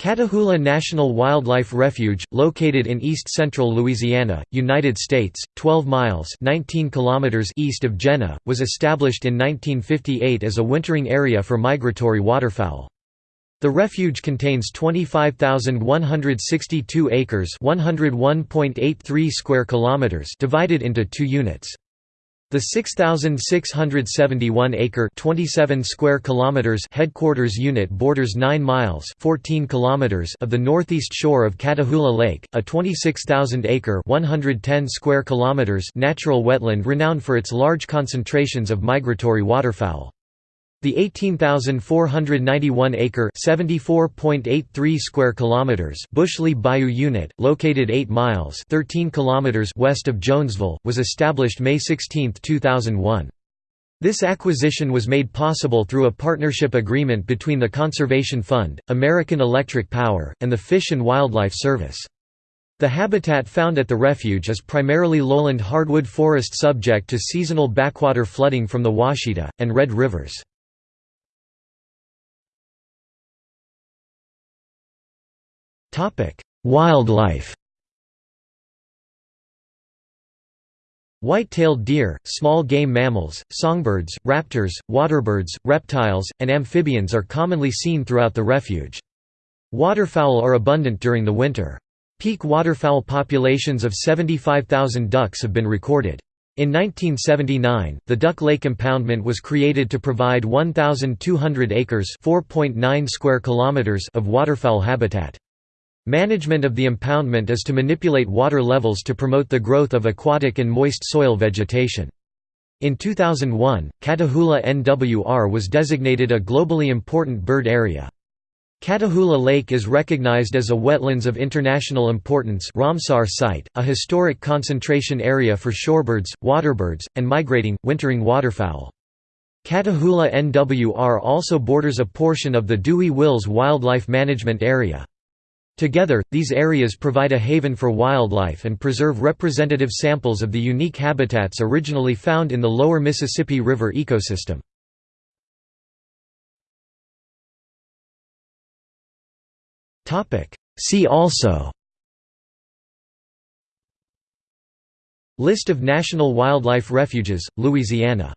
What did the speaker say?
Catahoula National Wildlife Refuge, located in east-central Louisiana, United States, 12 miles 19 kilometers east of Jena, was established in 1958 as a wintering area for migratory waterfowl. The refuge contains 25,162 acres 101.83 square kilometers divided into two units. The 6671-acre (27 square kilometers) headquarters unit borders 9 miles (14 kilometers) of the northeast shore of Catahoula Lake, a 26,000-acre (110 square kilometers) natural wetland renowned for its large concentrations of migratory waterfowl. The 18,491-acre (74.83 square kilometers) Bushley Bayou Unit, located 8 miles (13 kilometers) west of Jonesville, was established May 16, 2001. This acquisition was made possible through a partnership agreement between the Conservation Fund, American Electric Power, and the Fish and Wildlife Service. The habitat found at the refuge is primarily lowland hardwood forest subject to seasonal backwater flooding from the Ouachita, and Red Rivers. Wildlife White-tailed deer, small game mammals, songbirds, raptors, waterbirds, reptiles, and amphibians are commonly seen throughout the refuge. Waterfowl are abundant during the winter. Peak waterfowl populations of 75,000 ducks have been recorded. In 1979, the Duck Lake Impoundment was created to provide 1,200 acres square kilometers of waterfowl habitat. Management of the impoundment is to manipulate water levels to promote the growth of aquatic and moist soil vegetation. In 2001, Catahoula NWR was designated a globally important bird area. Catahoula Lake is recognized as a Wetlands of International Importance Ramsar site, a historic concentration area for shorebirds, waterbirds, and migrating, wintering waterfowl. Catahoula NWR also borders a portion of the Dewey Wills Wildlife Management Area. Together, these areas provide a haven for wildlife and preserve representative samples of the unique habitats originally found in the lower Mississippi River ecosystem. See also List of national wildlife refuges, Louisiana